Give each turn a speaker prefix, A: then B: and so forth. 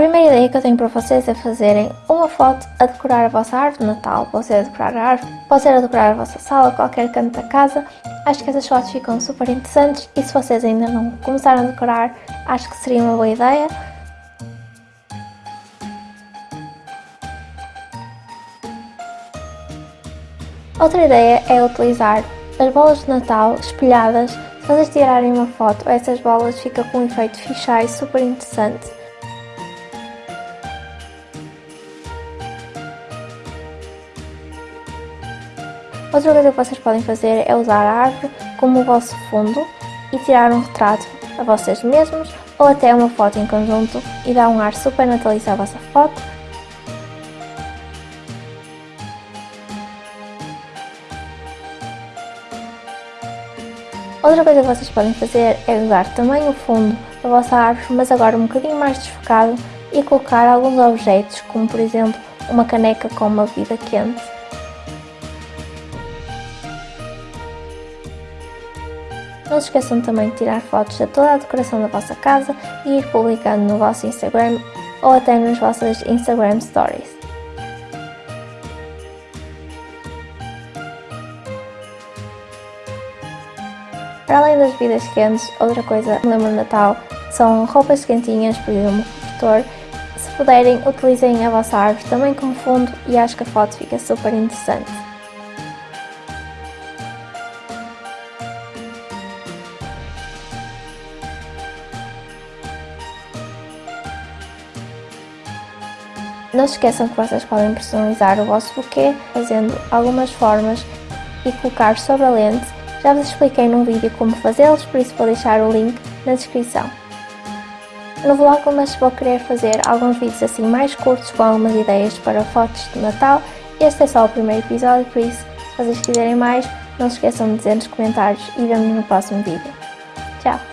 A: primeira ideia que eu tenho para vocês é fazerem uma foto a decorar a vossa árvore de Natal. Pode ser a decorar a árvore, pode ser a decorar a vossa sala, qualquer canto da casa. Acho que essas fotos ficam super interessantes e se vocês ainda não começaram a decorar, acho que seria uma boa ideia. Outra ideia é utilizar as bolas de Natal espelhadas. Se vocês tirarem uma foto, essas bolas ficam com um efeito fisheye super interessante. Outra coisa que vocês podem fazer é usar a árvore como o vosso fundo e tirar um retrato a vocês mesmos ou até uma foto em conjunto e dar um ar super natalício à vossa foto. Outra coisa que vocês podem fazer é usar também o fundo da vossa árvore, mas agora um bocadinho mais desfocado e colocar alguns objetos, como por exemplo uma caneca com uma bebida quente Não se esqueçam também de tirar fotos de toda a decoração da vossa casa e ir publicando no vosso Instagram ou até nas vossas Instagram Stories. Para além das bebidas quentes, outra coisa que lembro do Natal são roupas quentinhas, por exemplo, cobertor. Se puderem, utilizem a vossa árvore também como fundo e acho que a foto fica super interessante. Não se esqueçam que vocês podem personalizar o vosso buquê fazendo algumas formas e colocar sobre a lente. Já vos expliquei num vídeo como fazê-los, por isso vou deixar o link na descrição. No Vlogmas vou querer fazer alguns vídeos assim mais curtos com algumas ideias para fotos de Natal. Este é só o primeiro episódio, por isso, se vocês quiserem mais, não se esqueçam de dizer nos comentários e vemos no próximo vídeo. Tchau!